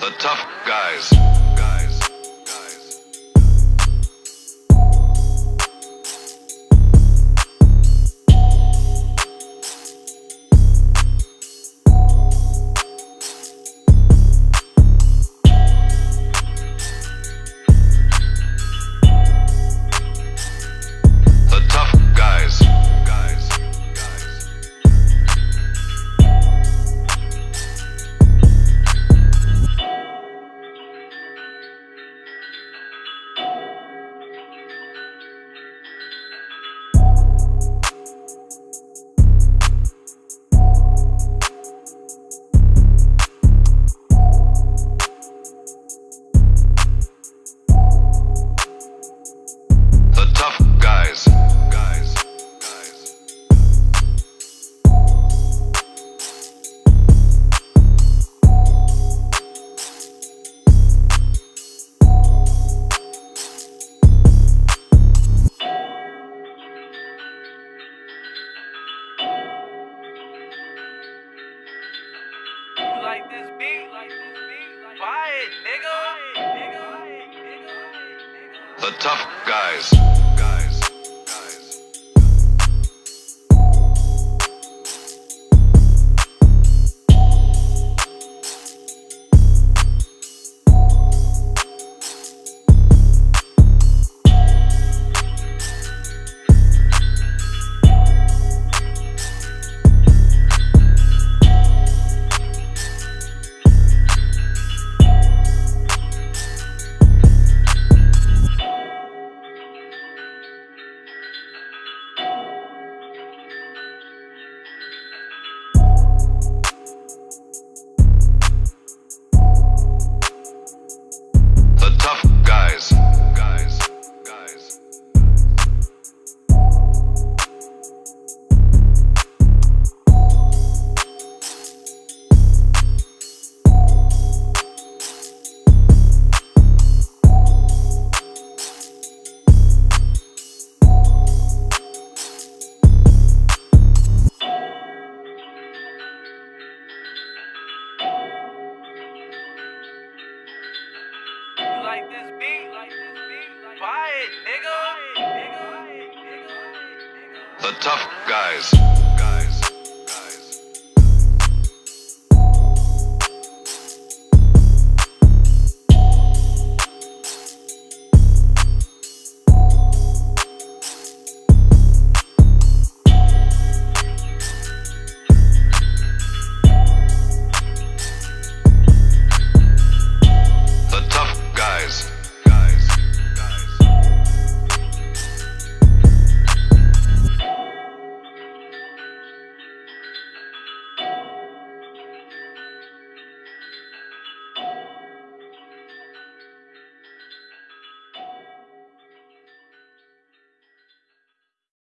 The tough guys. Like this beat? Buy it, nigga. The tough. Guys. Guys. Like this beat? Buy it, nigga. The tough guys.